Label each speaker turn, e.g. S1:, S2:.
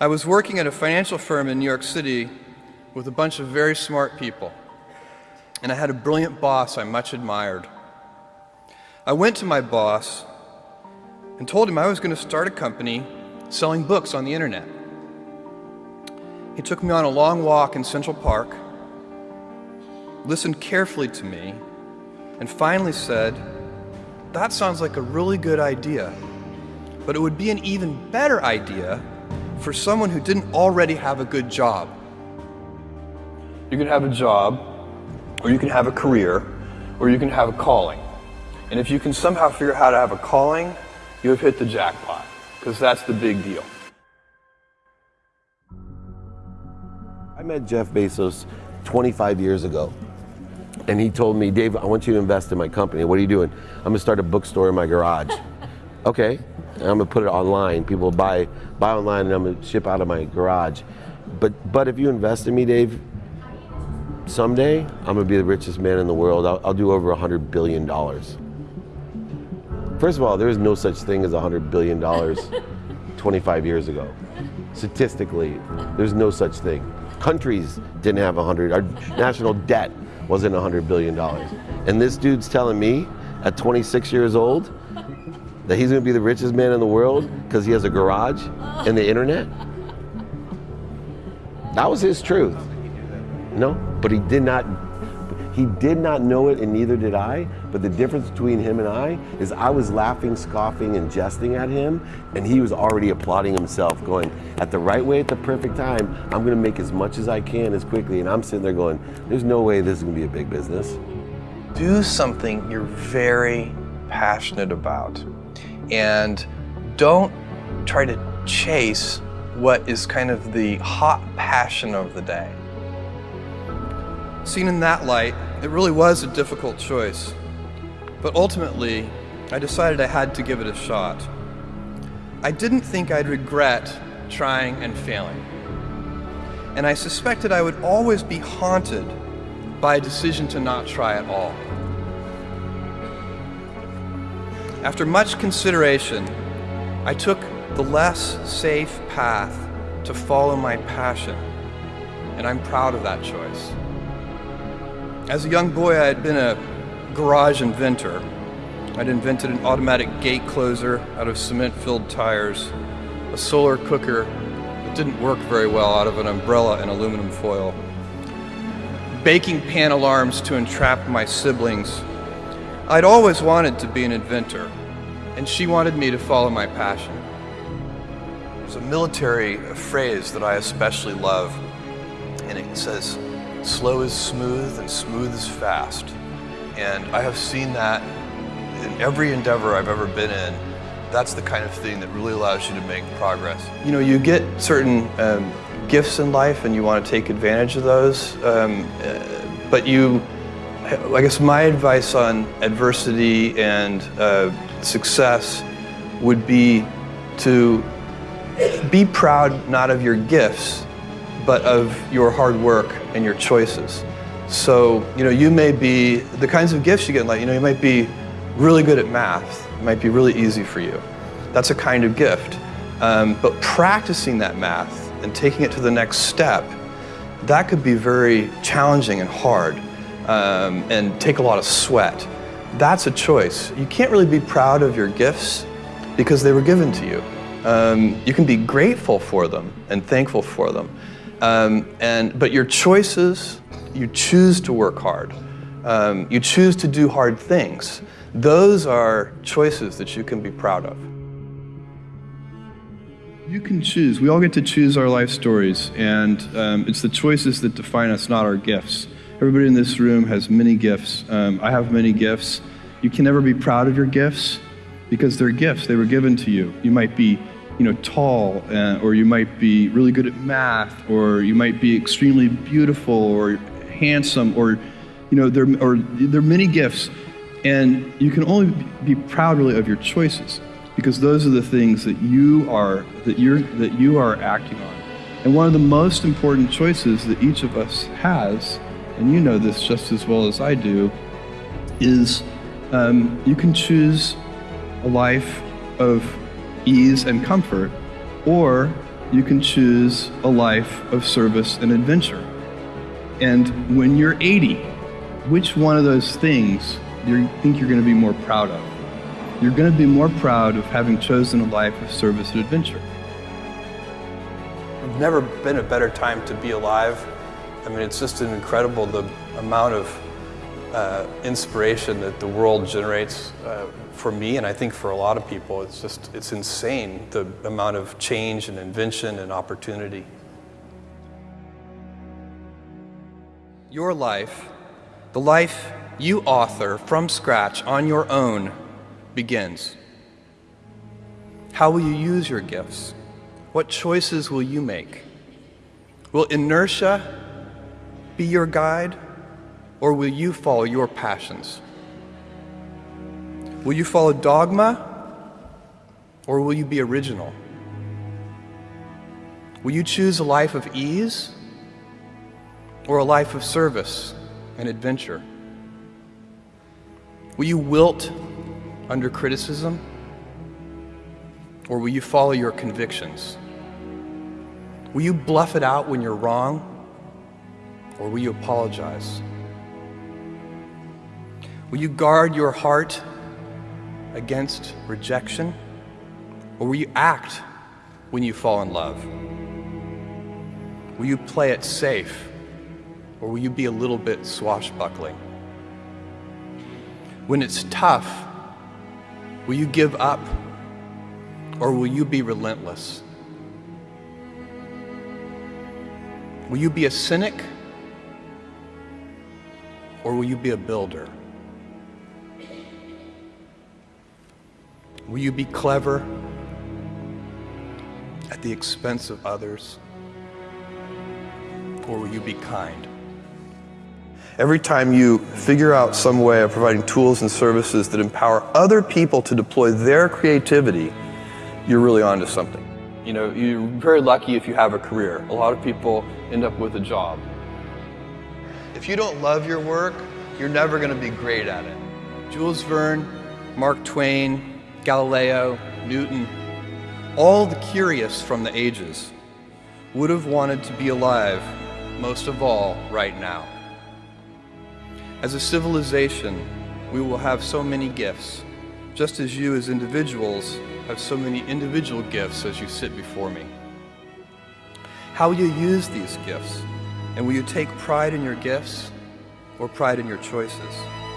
S1: I was working at a financial firm in New York City with a bunch of very smart people, and I had a brilliant boss I much admired. I went to my boss and told him I was going to start a company selling books on the internet. He took me on a long walk in Central Park, listened carefully to me, and finally said, That sounds like a really good idea, but it would be an even better idea for someone who didn't already have a good job. You can have a job, or you can have a career, or you can have a calling. And if you can somehow figure out how to have a calling, you have hit the jackpot, because that's the big deal.
S2: I met Jeff Bezos 25 years ago. And he told me, Dave, I want you to invest in my company. What are you doing? I'm gonna start a bookstore in my garage. okay, and I'm gonna put it online. People buy buy online, and I'm gonna ship out of my garage. But but if you invest in me, Dave, someday I'm gonna be the richest man in the world. I'll, I'll do over a hundred billion dollars. First of all, there is no such thing as a hundred billion dollars 25 years ago. Statistically, there's no such thing. Countries didn't have a 100. Our national debt wasn't a $100 billion. And this dude's telling me at 26 years old that he's gonna be the richest man in the world because he has a garage and the internet? That was his truth. No, but he did not he did not know it and neither did I, but the difference between him and I is I was laughing, scoffing, and jesting at him, and he was already applauding himself, going, at the right way at the perfect time, I'm gonna make as much as I can as quickly, and I'm sitting there going, there's no way this is gonna be a big business.
S1: Do something you're very passionate about, and don't try to chase what is kind of the hot passion of the day. Seen in that light, it really was a difficult choice. But ultimately, I decided I had to give it a shot. I didn't think I'd regret trying and failing. And I suspected I would always be haunted by a decision to not try at all. After much consideration, I took the less safe path to follow my passion, and I'm proud of that choice. As a young boy, I had been a garage inventor. I'd invented an automatic gate closer out of cement-filled tires, a solar cooker that didn't work very well out of an umbrella and aluminum foil, baking pan alarms to entrap my siblings. I'd always wanted to be an inventor, and she wanted me to follow my passion. There's a military phrase that I especially love, and it says, slow is smooth and smooth is fast. And I have seen that in every endeavor I've ever been in. That's the kind of thing that really allows you to make progress. You know, you get certain um, gifts in life and you want to take advantage of those, um, uh, but you, I guess my advice on adversity and uh, success would be to be proud not of your gifts, but of your hard work and your choices. So, you know, you may be, the kinds of gifts you get in life, you know, you might be really good at math. It might be really easy for you. That's a kind of gift. Um, but practicing that math and taking it to the next step, that could be very challenging and hard um, and take a lot of sweat. That's a choice. You can't really be proud of your gifts because they were given to you. Um, you can be grateful for them and thankful for them. Um, and, but your choices, you choose to work hard. Um, you choose to do hard things. Those are choices that you can be proud of. You can choose. We all get to choose our life stories, and um, it's the choices that define us, not our gifts. Everybody in this room has many gifts. Um, I have many gifts. You can never be proud of your gifts because they're gifts. They were given to you. You might be you know, tall, uh, or you might be really good at math, or you might be extremely beautiful or handsome, or you know, there or there are many gifts, and you can only be proud really of your choices because those are the things that you are that you're that you are acting on. And one of the most important choices that each of us has, and you know this just as well as I do, is um, you can choose a life of ease and comfort, or you can choose a life of service and adventure. And when you're 80, which one of those things do you think you're going to be more proud of? You're going to be more proud of having chosen a life of service and adventure. Never been a better time to be alive. I mean, it's just an incredible the amount of uh, inspiration that the world generates uh, for me, and I think for a lot of people. It's just it's insane the amount of change and invention and opportunity. Your life, the life you author from scratch on your own, begins. How will you use your gifts? What choices will you make? Will inertia be your guide, or will you follow your passions? Will you follow dogma, or will you be original? Will you choose a life of ease, or a life of service and adventure? Will you wilt under criticism, or will you follow your convictions? Will you bluff it out when you're wrong, or will you apologize? Will you guard your heart against rejection, or will you act when you fall in love? Will you play it safe, or will you be a little bit swashbuckling? When it's tough, will you give up, or will you be relentless? Will you be a cynic, or will you be a builder? Will you be clever at the expense of others? Or will you be kind? Every time you figure out some way of providing tools and services that empower other people to deploy their creativity, you're really onto something. You know, you're very lucky if you have a career. A lot of people end up with a job. If you don't love your work, you're never going to be great at it. Jules Verne, Mark Twain, Galileo, Newton, all the curious from the ages would have wanted to be alive, most of all, right now. As a civilization, we will have so many gifts, just as you as individuals have so many individual gifts as you sit before me. How you use these gifts? And will you take pride in your gifts or pride in your choices?